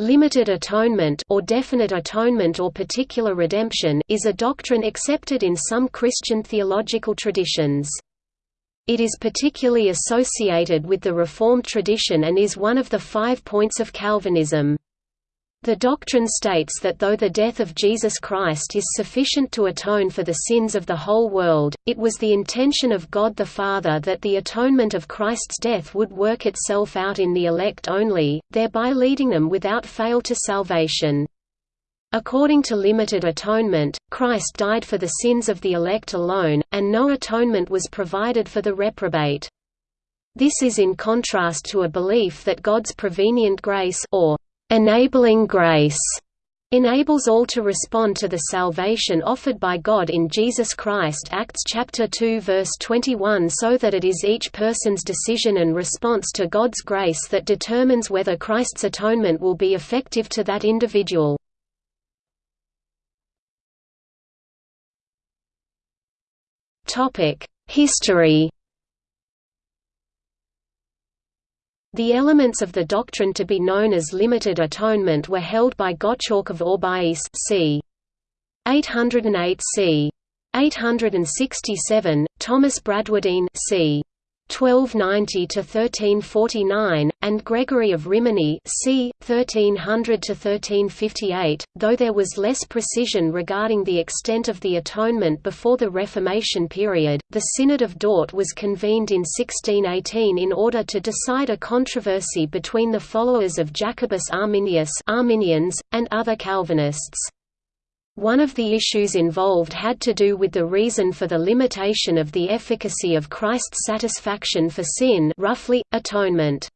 Limited atonement or definite atonement or particular redemption is a doctrine accepted in some Christian theological traditions. It is particularly associated with the Reformed tradition and is one of the five points of Calvinism. The doctrine states that though the death of Jesus Christ is sufficient to atone for the sins of the whole world, it was the intention of God the Father that the atonement of Christ's death would work itself out in the elect only, thereby leading them without fail to salvation. According to limited atonement, Christ died for the sins of the elect alone, and no atonement was provided for the reprobate. This is in contrast to a belief that God's prevenient grace or enabling grace enables all to respond to the salvation offered by God in Jesus Christ Acts chapter 2 verse 21 so that it is each person's decision and response to God's grace that determines whether Christ's atonement will be effective to that individual. History The elements of the doctrine to be known as limited atonement were held by Gottschalk of Orbais c. 808 c. 867, Thomas Bradwardine c. 1290–1349, and Gregory of Rimini c. 1300–1358, though there was less precision regarding the extent of the atonement before the Reformation period. The Synod of Dort was convened in 1618 in order to decide a controversy between the followers of Jacobus Arminius Arminians, and other Calvinists. One of the issues involved had to do with the reason for the limitation of the efficacy of Christ's satisfaction for sin roughly, atonement.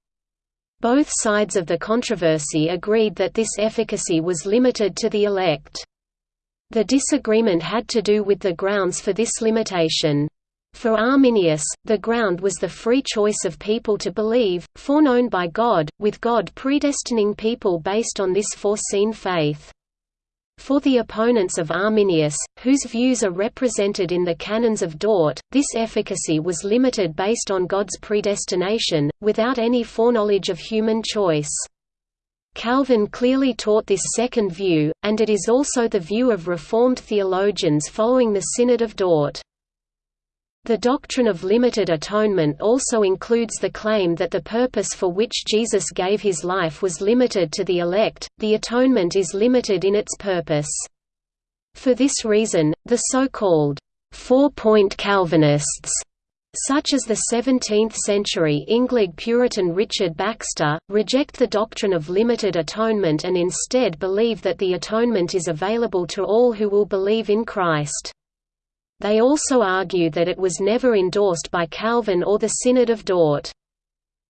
Both sides of the controversy agreed that this efficacy was limited to the elect. The disagreement had to do with the grounds for this limitation. For Arminius, the ground was the free choice of people to believe, foreknown by God, with God predestining people based on this foreseen faith. For the opponents of Arminius, whose views are represented in the Canons of Dort, this efficacy was limited based on God's predestination, without any foreknowledge of human choice. Calvin clearly taught this second view, and it is also the view of Reformed theologians following the Synod of Dort. The doctrine of limited atonement also includes the claim that the purpose for which Jesus gave his life was limited to the elect, the atonement is limited in its purpose. For this reason, the so-called four-point Calvinists such as the 17th-century English Puritan Richard Baxter, reject the doctrine of limited atonement and instead believe that the atonement is available to all who will believe in Christ. They also argue that it was never endorsed by Calvin or the Synod of Dort.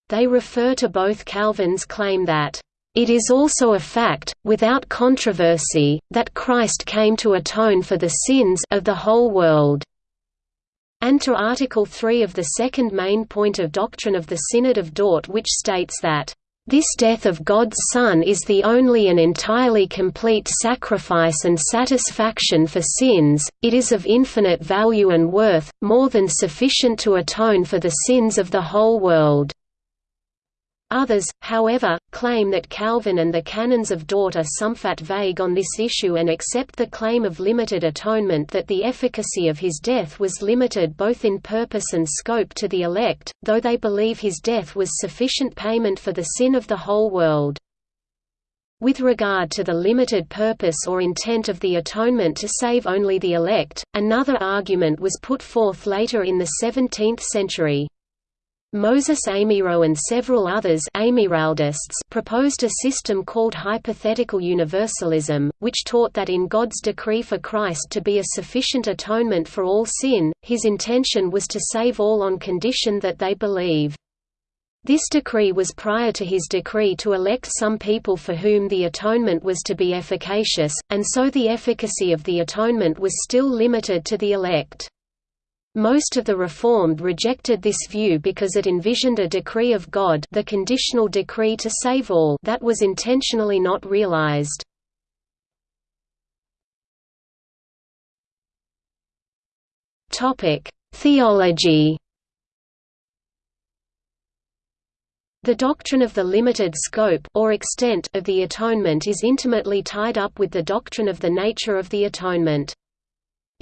They refer to both Calvin's claim that, "...it is also a fact, without controversy, that Christ came to atone for the sins of the whole world." and to Article 3 of the second main point of doctrine of the Synod of Dort which states that this death of God's Son is the only and entirely complete sacrifice and satisfaction for sins, it is of infinite value and worth, more than sufficient to atone for the sins of the whole world. Others, however, claim that Calvin and the Canons of Dort are somewhat vague on this issue and accept the claim of limited atonement that the efficacy of his death was limited both in purpose and scope to the elect, though they believe his death was sufficient payment for the sin of the whole world. With regard to the limited purpose or intent of the atonement to save only the elect, another argument was put forth later in the 17th century. Moses Amyraut and several others proposed a system called hypothetical universalism, which taught that in God's decree for Christ to be a sufficient atonement for all sin, his intention was to save all on condition that they believe. This decree was prior to his decree to elect some people for whom the atonement was to be efficacious, and so the efficacy of the atonement was still limited to the elect. Most of the Reformed rejected this view because it envisioned a decree of God the conditional decree to save all that was intentionally not realized. Theology The doctrine of the limited scope or extent of the atonement is intimately tied up with the doctrine of the nature of the atonement.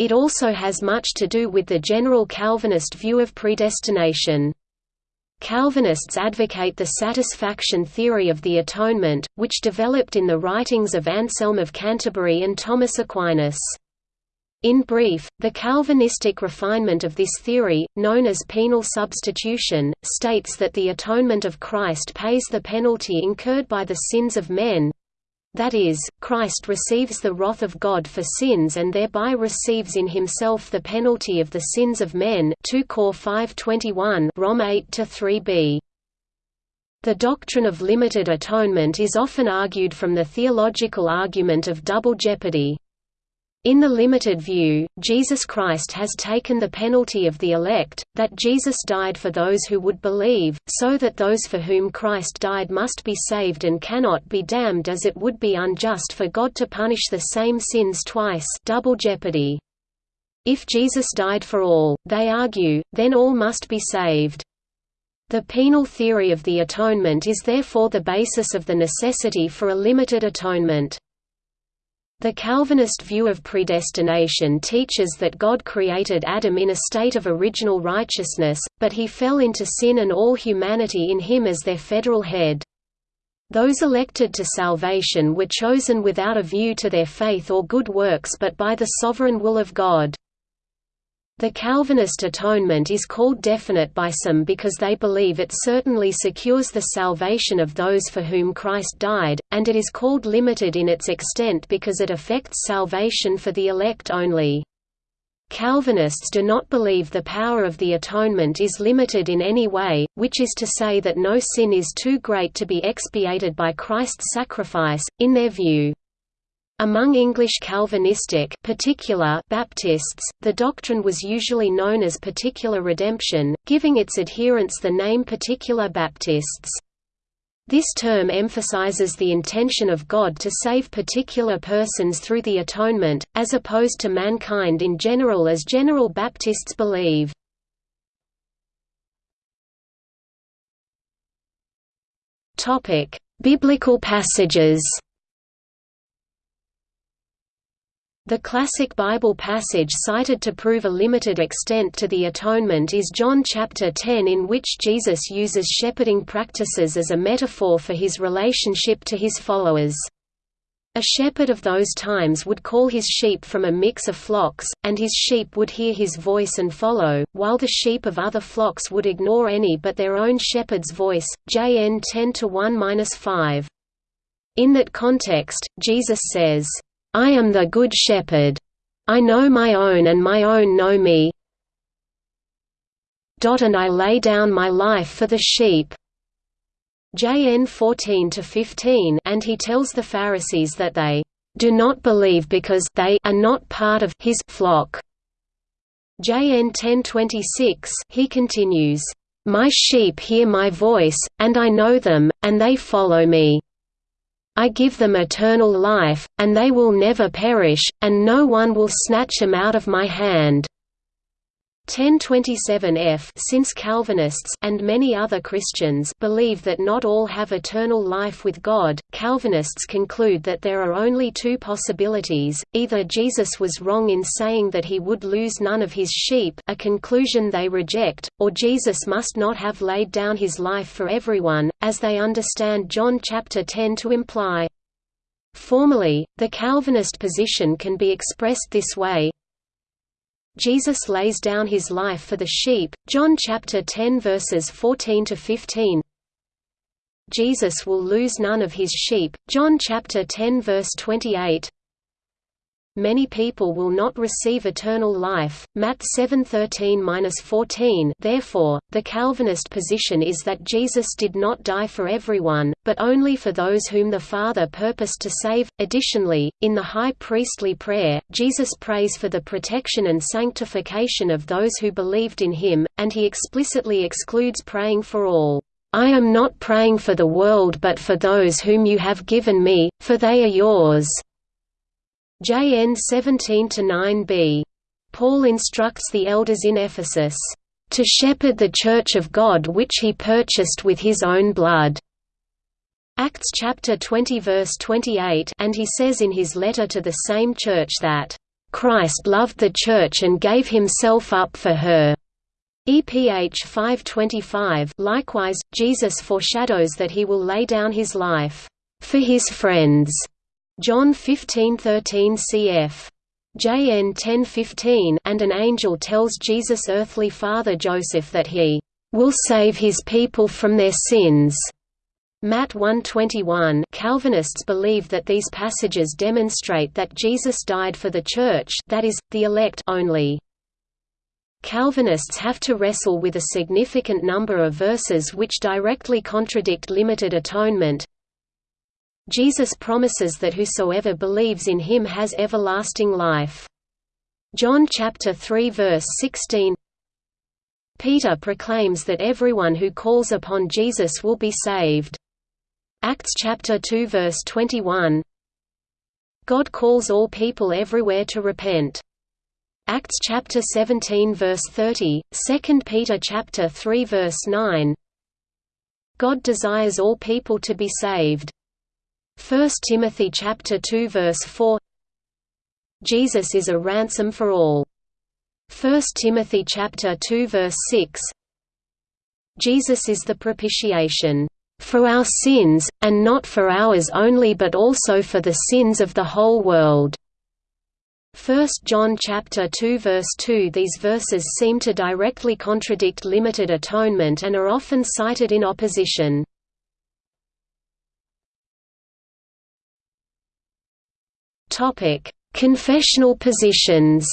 It also has much to do with the general Calvinist view of predestination. Calvinists advocate the satisfaction theory of the atonement, which developed in the writings of Anselm of Canterbury and Thomas Aquinas. In brief, the Calvinistic refinement of this theory, known as penal substitution, states that the atonement of Christ pays the penalty incurred by the sins of men, that is, Christ receives the wrath of God for sins and thereby receives in himself the penalty of the sins of men 2 Cor 5:21 Rom 8-3b. The doctrine of limited atonement is often argued from the theological argument of double jeopardy. In the limited view, Jesus Christ has taken the penalty of the elect, that Jesus died for those who would believe, so that those for whom Christ died must be saved and cannot be damned as it would be unjust for God to punish the same sins twice double jeopardy. If Jesus died for all, they argue, then all must be saved. The penal theory of the atonement is therefore the basis of the necessity for a limited atonement. The Calvinist view of predestination teaches that God created Adam in a state of original righteousness, but he fell into sin and all humanity in him as their federal head. Those elected to salvation were chosen without a view to their faith or good works but by the sovereign will of God. The Calvinist atonement is called definite by some because they believe it certainly secures the salvation of those for whom Christ died, and it is called limited in its extent because it affects salvation for the elect only. Calvinists do not believe the power of the atonement is limited in any way, which is to say that no sin is too great to be expiated by Christ's sacrifice, in their view. Among English Calvinistic particular Baptists, the doctrine was usually known as particular redemption, giving its adherents the name particular Baptists. This term emphasizes the intention of God to save particular persons through the atonement, as opposed to mankind in general as General Baptists believe. Biblical passages The classic Bible passage cited to prove a limited extent to the atonement is John chapter 10 in which Jesus uses shepherding practices as a metaphor for his relationship to his followers. A shepherd of those times would call his sheep from a mix of flocks, and his sheep would hear his voice and follow, while the sheep of other flocks would ignore any but their own shepherd's voice. JN 10 1-5. In that context, Jesus says, I am the good shepherd. I know my own and my own know me. And I lay down my life for the sheep. JN 14-15 and he tells the Pharisees that they do not believe because they are not part of his flock. JN 10:26 he continues, My sheep hear my voice, and I know them, and they follow me. I give them eternal life, and they will never perish, and no one will snatch them out of my hand. 1027f since Calvinists and many other Christians believe that not all have eternal life with God, Calvinists conclude that there are only two possibilities, either Jesus was wrong in saying that he would lose none of his sheep a conclusion they reject, or Jesus must not have laid down his life for everyone, as they understand John chapter 10 to imply. Formally, the Calvinist position can be expressed this way, Jesus lays down his life for the sheep. John chapter 10 verses 14 to 15. Jesus will lose none of his sheep. John chapter 10 verse 28 many people will not receive eternal life. Matt 7:13-14. Therefore, the Calvinist position is that Jesus did not die for everyone, but only for those whom the Father purposed to save. Additionally, in the high priestly prayer, Jesus prays for the protection and sanctification of those who believed in him, and he explicitly excludes praying for all. I am not praying for the world but for those whom you have given me, for they are yours. JN 17–9b. Paul instructs the elders in Ephesus, "...to shepherd the Church of God which he purchased with his own blood." Acts chapter 20 verse 28 and he says in his letter to the same church that, "...Christ loved the Church and gave himself up for her." EPH 525 Likewise, Jesus foreshadows that he will lay down his life, "...for his friends." John 15:13 cf. JN 10:15 and an angel tells Jesus' earthly father Joseph that he will save his people from their sins. Matt 121 Calvinists believe that these passages demonstrate that Jesus died for the Church that is, the elect only. Calvinists have to wrestle with a significant number of verses which directly contradict limited atonement. Jesus promises that whosoever believes in him has everlasting life. John chapter 3 verse 16 Peter proclaims that everyone who calls upon Jesus will be saved. Acts chapter 2 verse 21 God calls all people everywhere to repent. Acts chapter 17 verse 30, 2 Peter chapter 3 verse 9 God desires all people to be saved. 1 Timothy chapter 2 verse 4 Jesus is a ransom for all. 1 Timothy chapter 2 verse 6 Jesus is the propitiation for our sins, and not for ours only but also for the sins of the whole world." 1 John chapter 2 verse 2 These verses seem to directly contradict limited atonement and are often cited in opposition. Confessional positions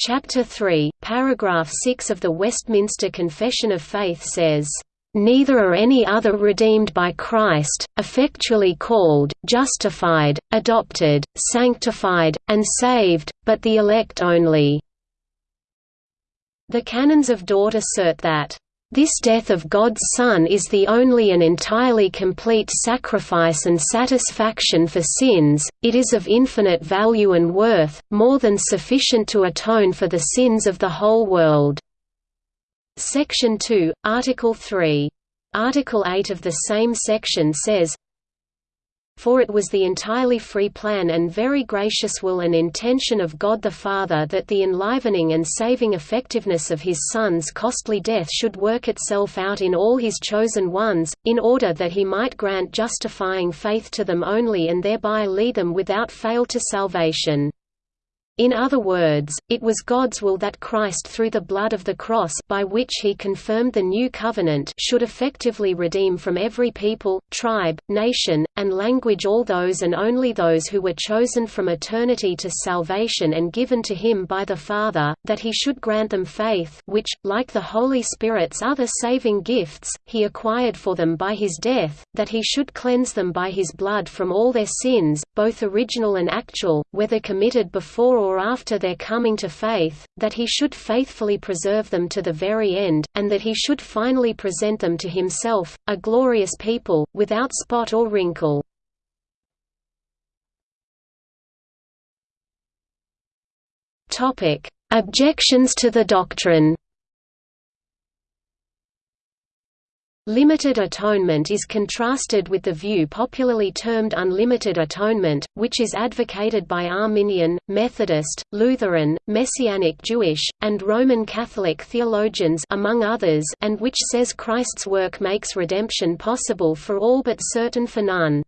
Chapter 3, paragraph 6 of the Westminster Confession of Faith says, "...neither are any other redeemed by Christ, effectually called, justified, adopted, sanctified, and saved, but the elect only." The Canons of Dort assert that this death of God's Son is the only and entirely complete sacrifice and satisfaction for sins, it is of infinite value and worth, more than sufficient to atone for the sins of the whole world." Section 2, Article 3. Article 8 of the same section says, for it was the entirely free plan and very gracious will and intention of God the Father that the enlivening and saving effectiveness of his Son's costly death should work itself out in all his chosen ones, in order that he might grant justifying faith to them only and thereby lead them without fail to salvation. In other words, it was God's will that Christ through the blood of the cross by which he confirmed the new covenant should effectively redeem from every people, tribe, nation, and language all those and only those who were chosen from eternity to salvation and given to him by the Father, that he should grant them faith which, like the Holy Spirit's other saving gifts, he acquired for them by his death, that he should cleanse them by his blood from all their sins, both original and actual, whether committed before or after their coming to faith, that he should faithfully preserve them to the very end, and that he should finally present them to himself, a glorious people, without spot or wrinkle. Objections to the doctrine Limited atonement is contrasted with the view popularly termed unlimited atonement, which is advocated by Arminian, Methodist, Lutheran, Messianic Jewish, and Roman Catholic theologians among others and which says Christ's work makes redemption possible for all but certain for none.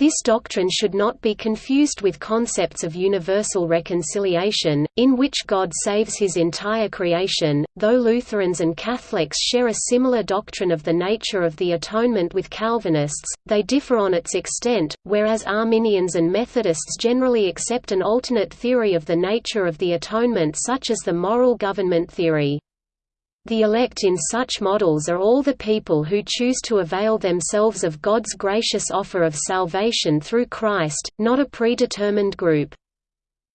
This doctrine should not be confused with concepts of universal reconciliation, in which God saves his entire creation. Though Lutherans and Catholics share a similar doctrine of the nature of the atonement with Calvinists, they differ on its extent, whereas Arminians and Methodists generally accept an alternate theory of the nature of the atonement such as the moral government theory. The elect in such models are all the people who choose to avail themselves of God's gracious offer of salvation through Christ, not a predetermined group.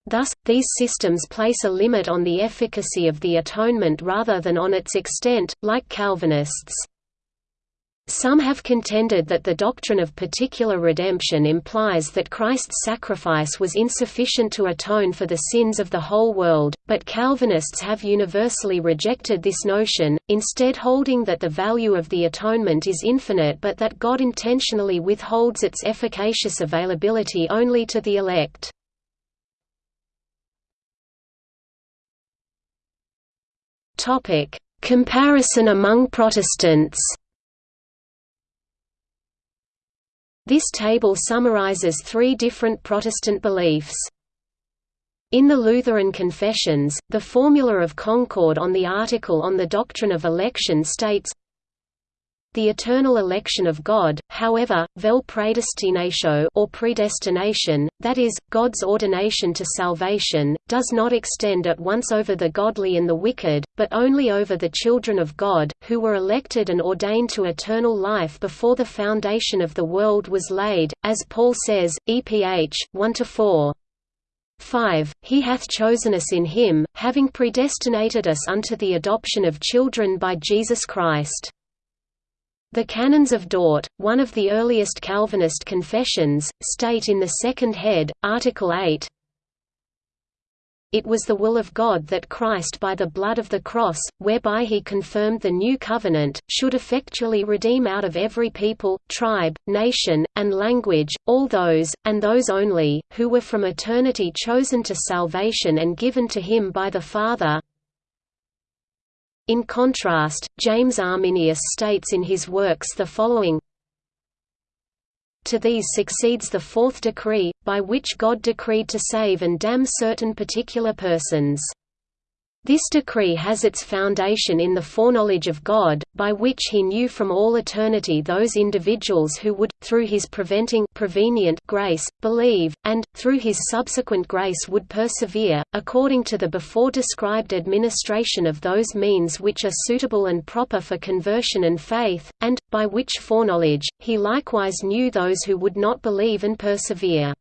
Thus, these systems place a limit on the efficacy of the atonement rather than on its extent, like Calvinists. Some have contended that the doctrine of particular redemption implies that Christ's sacrifice was insufficient to atone for the sins of the whole world, but Calvinists have universally rejected this notion, instead holding that the value of the atonement is infinite but that God intentionally withholds its efficacious availability only to the elect. Comparison among Protestants This table summarizes three different Protestant beliefs. In the Lutheran Confessions, the Formula of Concord on the article on the doctrine of election states, the eternal election of God, however, vel predestinatio or predestination, that is, God's ordination to salvation, does not extend at once over the godly and the wicked, but only over the children of God, who were elected and ordained to eternal life before the foundation of the world was laid, as Paul says, EPH 1–4. 5. He hath chosen us in him, having predestinated us unto the adoption of children by Jesus Christ. The Canons of Dort, one of the earliest Calvinist confessions, state in the second head, Article 8, it was the will of God that Christ by the blood of the cross, whereby he confirmed the new covenant, should effectually redeem out of every people, tribe, nation, and language, all those, and those only, who were from eternity chosen to salvation and given to him by the Father, in contrast, James Arminius states in his works the following To these succeeds the fourth decree, by which God decreed to save and damn certain particular persons. This decree has its foundation in the foreknowledge of God, by which he knew from all eternity those individuals who would, through his preventing prevenient grace, believe, and, through his subsequent grace would persevere, according to the before described administration of those means which are suitable and proper for conversion and faith, and, by which foreknowledge, he likewise knew those who would not believe and persevere.